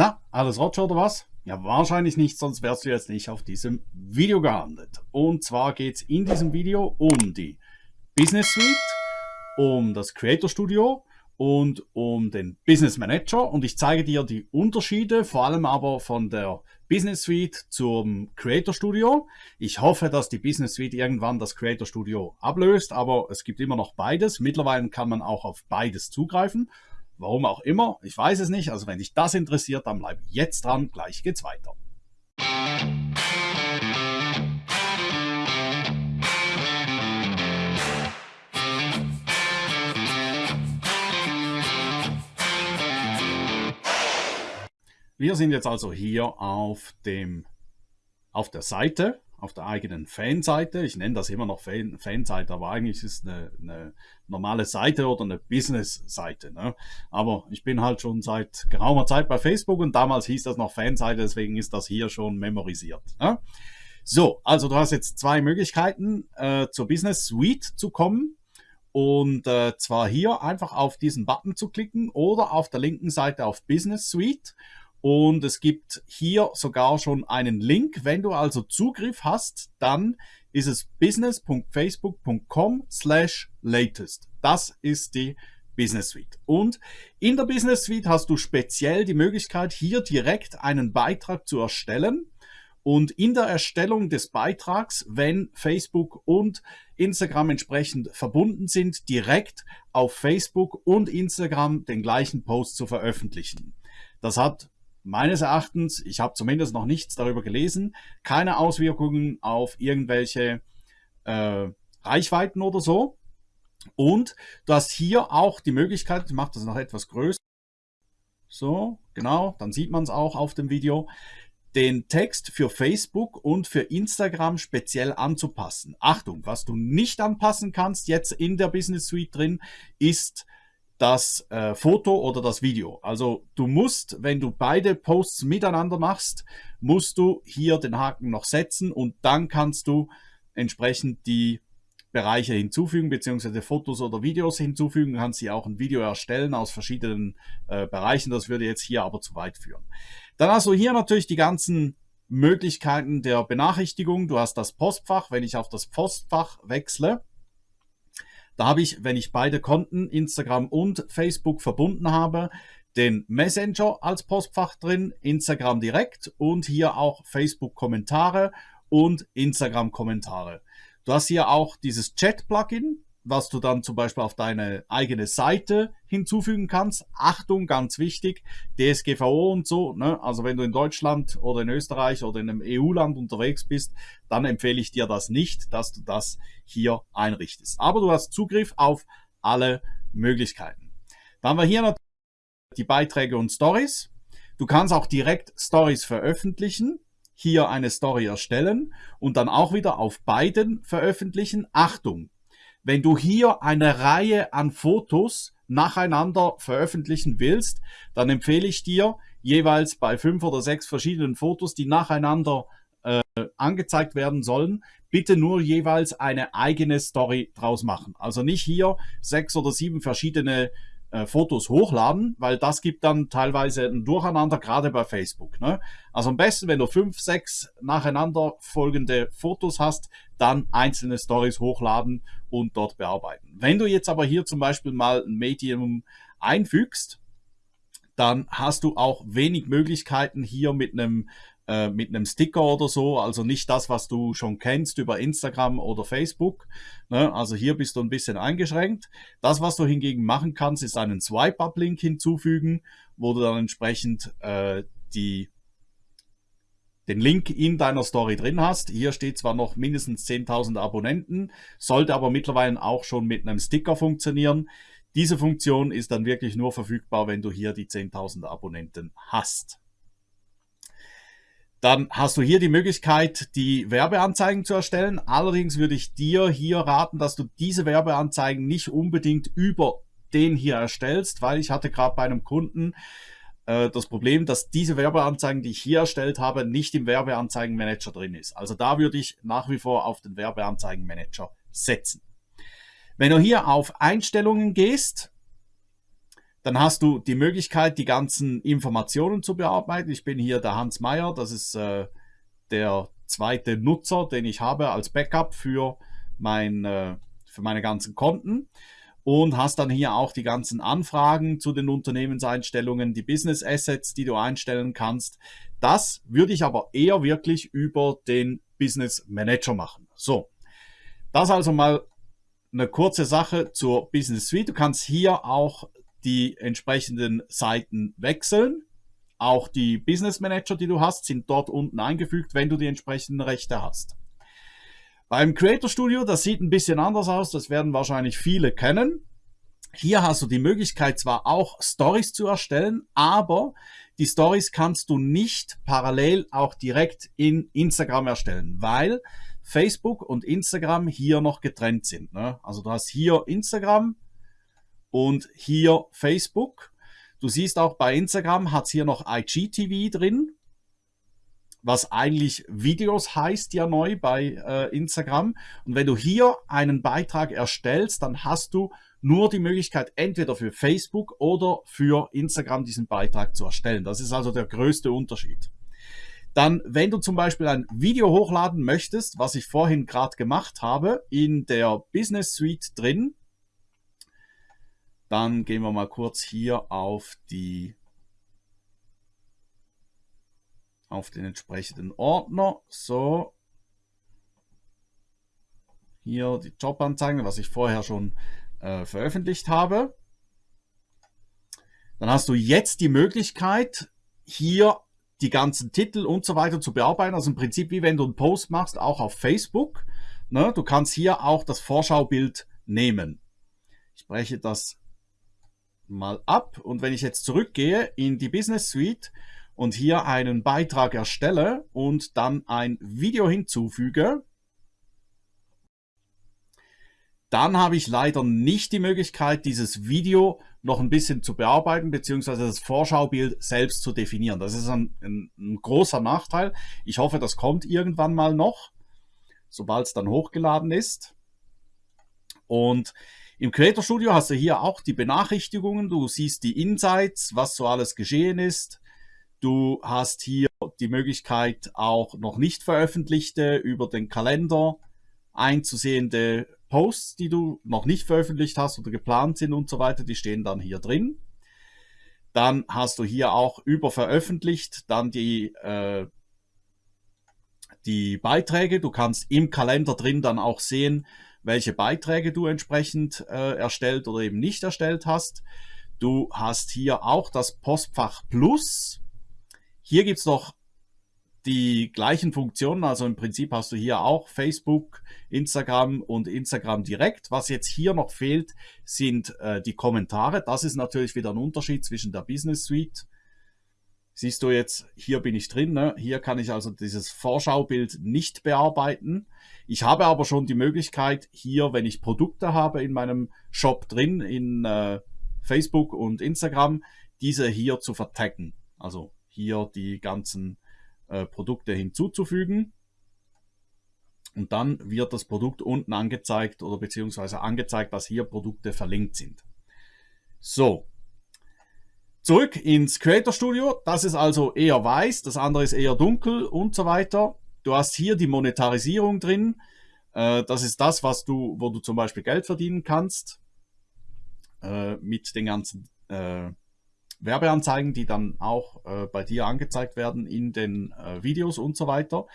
Na, alles Roger oder was? Ja, wahrscheinlich nicht, sonst wärst du jetzt nicht auf diesem Video gehandelt. Und zwar geht es in diesem Video um die Business Suite, um das Creator Studio und um den Business Manager und ich zeige dir die Unterschiede, vor allem aber von der Business Suite zum Creator Studio. Ich hoffe, dass die Business Suite irgendwann das Creator Studio ablöst, aber es gibt immer noch beides. Mittlerweile kann man auch auf beides zugreifen Warum auch immer, ich weiß es nicht. Also wenn dich das interessiert, dann bleib jetzt dran. Gleich geht's weiter. Wir sind jetzt also hier auf, dem, auf der Seite auf der eigenen Fanseite. Ich nenne das immer noch Fan, Fanseite, aber eigentlich ist es eine, eine normale Seite oder eine Business-Seite. Ne? Aber ich bin halt schon seit geraumer Zeit bei Facebook und damals hieß das noch Fanseite, deswegen ist das hier schon memorisiert. Ne? So, also du hast jetzt zwei Möglichkeiten, äh, zur Business Suite zu kommen. Und äh, zwar hier einfach auf diesen Button zu klicken oder auf der linken Seite auf Business Suite. Und es gibt hier sogar schon einen Link. Wenn du also Zugriff hast, dann ist es business.facebook.com slash latest. Das ist die Business Suite. Und in der Business Suite hast du speziell die Möglichkeit, hier direkt einen Beitrag zu erstellen. Und in der Erstellung des Beitrags, wenn Facebook und Instagram entsprechend verbunden sind, direkt auf Facebook und Instagram den gleichen Post zu veröffentlichen. Das hat meines Erachtens, ich habe zumindest noch nichts darüber gelesen, keine Auswirkungen auf irgendwelche äh, Reichweiten oder so. Und du hast hier auch die Möglichkeit, ich mache das noch etwas größer, so, genau, dann sieht man es auch auf dem Video, den Text für Facebook und für Instagram speziell anzupassen. Achtung, was du nicht anpassen kannst jetzt in der Business Suite drin, ist das äh, Foto oder das Video. Also du musst, wenn du beide Posts miteinander machst, musst du hier den Haken noch setzen und dann kannst du entsprechend die Bereiche hinzufügen, beziehungsweise Fotos oder Videos hinzufügen, kannst sie auch ein Video erstellen aus verschiedenen äh, Bereichen. Das würde jetzt hier aber zu weit führen. Dann hast du hier natürlich die ganzen Möglichkeiten der Benachrichtigung. Du hast das Postfach. Wenn ich auf das Postfach wechsle, da habe ich, wenn ich beide Konten, Instagram und Facebook verbunden habe, den Messenger als Postfach drin, Instagram direkt und hier auch Facebook Kommentare und Instagram Kommentare. Du hast hier auch dieses Chat-Plugin, was du dann zum Beispiel auf deine eigene Seite hinzufügen kannst. Achtung, ganz wichtig, DSGVO und so. Ne? Also wenn du in Deutschland oder in Österreich oder in einem EU-Land unterwegs bist, dann empfehle ich dir das nicht, dass du das hier einrichtest. Aber du hast Zugriff auf alle Möglichkeiten. Dann haben wir hier natürlich die Beiträge und Stories. Du kannst auch direkt Stories veröffentlichen hier eine Story erstellen und dann auch wieder auf beiden veröffentlichen. Achtung, wenn du hier eine Reihe an Fotos nacheinander veröffentlichen willst, dann empfehle ich dir jeweils bei fünf oder sechs verschiedenen Fotos, die nacheinander äh, angezeigt werden sollen, bitte nur jeweils eine eigene Story draus machen. Also nicht hier sechs oder sieben verschiedene äh, Fotos hochladen, weil das gibt dann teilweise ein Durcheinander, gerade bei Facebook. Ne? Also am besten, wenn du fünf, sechs nacheinander folgende Fotos hast, dann einzelne Stories hochladen und dort bearbeiten. Wenn du jetzt aber hier zum Beispiel mal ein Medium einfügst, dann hast du auch wenig Möglichkeiten hier mit einem äh, mit einem Sticker oder so, also nicht das, was du schon kennst über Instagram oder Facebook. Ne? Also hier bist du ein bisschen eingeschränkt. Das, was du hingegen machen kannst, ist einen Swipe-Up-Link hinzufügen, wo du dann entsprechend äh, die den Link in deiner Story drin hast. Hier steht zwar noch mindestens 10.000 Abonnenten, sollte aber mittlerweile auch schon mit einem Sticker funktionieren. Diese Funktion ist dann wirklich nur verfügbar, wenn du hier die 10.000 Abonnenten hast. Dann hast du hier die Möglichkeit, die Werbeanzeigen zu erstellen. Allerdings würde ich dir hier raten, dass du diese Werbeanzeigen nicht unbedingt über den hier erstellst, weil ich hatte gerade bei einem Kunden äh, das Problem, dass diese Werbeanzeigen, die ich hier erstellt habe, nicht im Werbeanzeigenmanager drin ist. Also da würde ich nach wie vor auf den Werbeanzeigenmanager setzen. Wenn du hier auf Einstellungen gehst, Dann hast du die Möglichkeit, die ganzen Informationen zu bearbeiten. Ich bin hier der Hans Meyer, das ist äh, der zweite Nutzer, den ich habe als Backup für, mein, äh, für meine ganzen Konten. Und hast dann hier auch die ganzen Anfragen zu den Unternehmenseinstellungen, die Business Assets, die du einstellen kannst. Das würde ich aber eher wirklich über den Business Manager machen. So, das also mal eine kurze Sache zur Business Suite. Du kannst hier auch die entsprechenden Seiten wechseln. Auch die Business Manager, die du hast, sind dort unten eingefügt, wenn du die entsprechenden Rechte hast. Beim Creator Studio, das sieht ein bisschen anders aus, das werden wahrscheinlich viele kennen. Hier hast du die Möglichkeit zwar auch Stories zu erstellen, aber die Stories kannst du nicht parallel auch direkt in Instagram erstellen, weil Facebook und Instagram hier noch getrennt sind. Ne? Also du hast hier Instagram und hier Facebook. Du siehst auch bei Instagram hat es hier noch IGTV drin, was eigentlich Videos heißt ja neu bei äh, Instagram. Und wenn du hier einen Beitrag erstellst, dann hast du nur die Möglichkeit, entweder für Facebook oder für Instagram diesen Beitrag zu erstellen. Das ist also der größte Unterschied. Dann, wenn du zum Beispiel ein Video hochladen möchtest, was ich vorhin gerade gemacht habe, in der Business Suite drin, dann gehen wir mal kurz hier auf die auf den entsprechenden Ordner. So. Hier die Jobanzeigen, was ich vorher schon äh, veröffentlicht habe. Dann hast du jetzt die Möglichkeit, hier die ganzen Titel und so weiter zu bearbeiten. Also im Prinzip wie wenn du einen Post machst, auch auf Facebook. Ne? Du kannst hier auch das Vorschaubild nehmen. Ich breche das mal ab und wenn ich jetzt zurückgehe in die Business Suite und hier einen Beitrag erstelle und dann ein Video hinzufüge, dann habe ich leider nicht die Möglichkeit, dieses Video noch ein bisschen zu bearbeiten, beziehungsweise das Vorschaubild selbst zu definieren. Das ist ein, ein, ein großer Nachteil. Ich hoffe, das kommt irgendwann mal noch, sobald es dann hochgeladen ist. Und im Creator Studio hast du hier auch die Benachrichtigungen. Du siehst die Insights, was so alles geschehen ist. Du hast hier die Möglichkeit, auch noch nicht veröffentlichte über den Kalender einzusehende Posts, die du noch nicht veröffentlicht hast oder geplant sind und so weiter, die stehen dann hier drin. Dann hast du hier auch über veröffentlicht dann die, äh, die Beiträge. Du kannst im Kalender drin dann auch sehen, welche Beiträge du entsprechend äh, erstellt oder eben nicht erstellt hast. Du hast hier auch das Postfach Plus. Hier gibt es noch die gleichen Funktionen. Also im Prinzip hast du hier auch Facebook, Instagram und Instagram direkt. Was jetzt hier noch fehlt, sind äh, die Kommentare. Das ist natürlich wieder ein Unterschied zwischen der Business Suite. Siehst du jetzt, hier bin ich drin. Ne? Hier kann ich also dieses Vorschaubild nicht bearbeiten. Ich habe aber schon die Möglichkeit, hier, wenn ich Produkte habe in meinem Shop drin, in äh, Facebook und Instagram, diese hier zu vertaggen. Also hier die ganzen äh, Produkte hinzuzufügen. Und dann wird das Produkt unten angezeigt oder beziehungsweise angezeigt, dass hier Produkte verlinkt sind. So, zurück ins Creator Studio. Das ist also eher weiß, das andere ist eher dunkel und so weiter. Du hast hier die Monetarisierung drin. Äh, das ist das, was du, wo du zum Beispiel Geld verdienen kannst äh, mit den ganzen Werbeanzeigen, die dann auch äh, bei dir angezeigt werden in den äh, Videos und so weiter.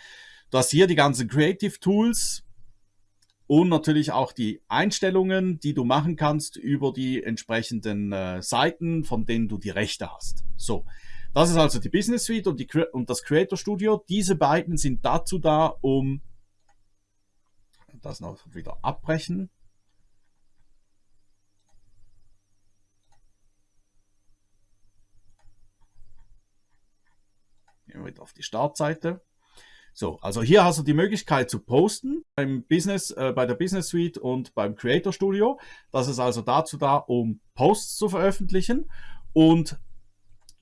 Du hast hier die ganzen Creative Tools und natürlich auch die Einstellungen, die du machen kannst über die entsprechenden äh, Seiten, von denen du die Rechte hast. So, das ist also die Business Suite und, die, und das Creator Studio. Diese beiden sind dazu da, um das noch wieder abbrechen. Gehen wir wieder auf die Startseite. So, also hier hast du die Möglichkeit zu posten beim Business, äh, bei der Business Suite und beim Creator Studio. Das ist also dazu da, um Posts zu veröffentlichen. Und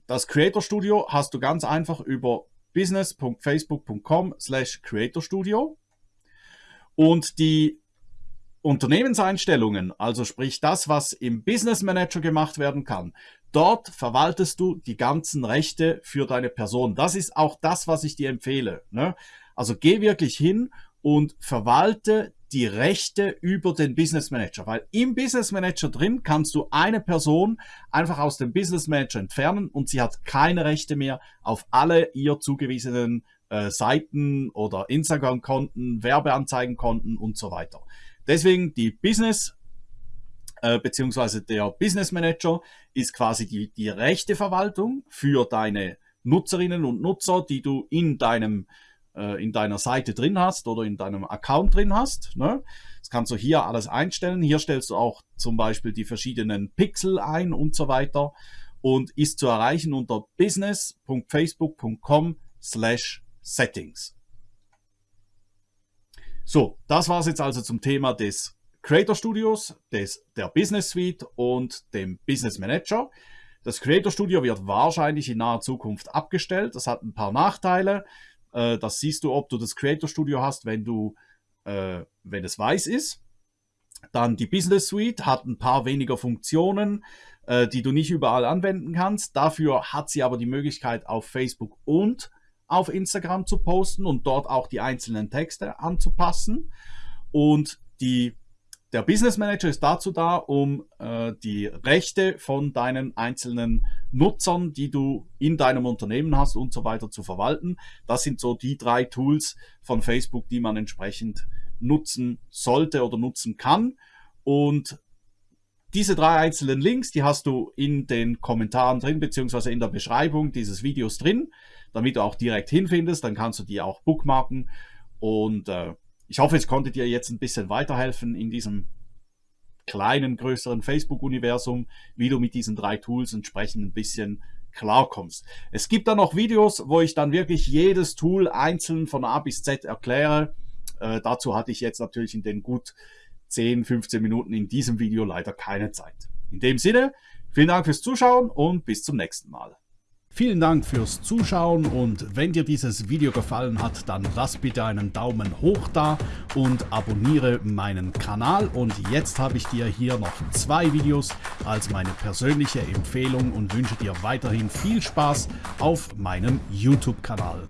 das Creator Studio hast du ganz einfach über business.facebook.com slash Creator Studio. Und die Unternehmenseinstellungen, also sprich das, was im Business Manager gemacht werden kann, dort verwaltest du die ganzen Rechte für deine Person. Das ist auch das, was ich dir empfehle. Ne? Also geh wirklich hin und verwalte die Rechte über den Business Manager, weil im Business Manager drin kannst du eine Person einfach aus dem Business Manager entfernen und sie hat keine Rechte mehr auf alle ihr zugewiesenen äh, Seiten oder Instagram-Konten, Werbeanzeigenkonten und so weiter. Deswegen die Business äh, beziehungsweise der Business Manager ist quasi die, die rechte Verwaltung für deine Nutzerinnen und Nutzer, die du in deinem äh, in deiner Seite drin hast oder in deinem Account drin hast. Ne? Das kannst du hier alles einstellen. Hier stellst du auch zum Beispiel die verschiedenen Pixel ein und so weiter und ist zu erreichen unter business.facebook.com slash settings. So, das war es jetzt also zum Thema des Creator Studios, des, der Business Suite und dem Business Manager. Das Creator Studio wird wahrscheinlich in naher Zukunft abgestellt. Das hat ein paar Nachteile. Äh, das siehst du, ob du das Creator Studio hast, wenn du, äh, wenn es weiß ist. Dann die Business Suite hat ein paar weniger Funktionen, äh, die du nicht überall anwenden kannst. Dafür hat sie aber die Möglichkeit, auf Facebook und auf Instagram zu posten und dort auch die einzelnen Texte anzupassen. Und die der Business Manager ist dazu da, um äh, die Rechte von deinen einzelnen Nutzern, die du in deinem Unternehmen hast und so weiter zu verwalten. Das sind so die drei Tools von Facebook, die man entsprechend nutzen sollte oder nutzen kann. Und diese drei einzelnen Links, die hast du in den Kommentaren drin, beziehungsweise in der Beschreibung dieses Videos drin, damit du auch direkt hinfindest. Dann kannst du die auch bookmarken und äh, ich hoffe, es konnte dir jetzt ein bisschen weiterhelfen in diesem kleinen, größeren Facebook-Universum, wie du mit diesen drei Tools entsprechend ein bisschen klarkommst. Es gibt dann noch Videos, wo ich dann wirklich jedes Tool einzeln von A bis Z erkläre. Äh, dazu hatte ich jetzt natürlich in den gut 10, 15 Minuten in diesem Video leider keine Zeit. In dem Sinne, vielen Dank fürs Zuschauen und bis zum nächsten Mal. Vielen Dank fürs Zuschauen und wenn dir dieses Video gefallen hat, dann lass bitte einen Daumen hoch da und abonniere meinen Kanal. Und jetzt habe ich dir hier noch zwei Videos als meine persönliche Empfehlung und wünsche dir weiterhin viel Spaß auf meinem YouTube-Kanal.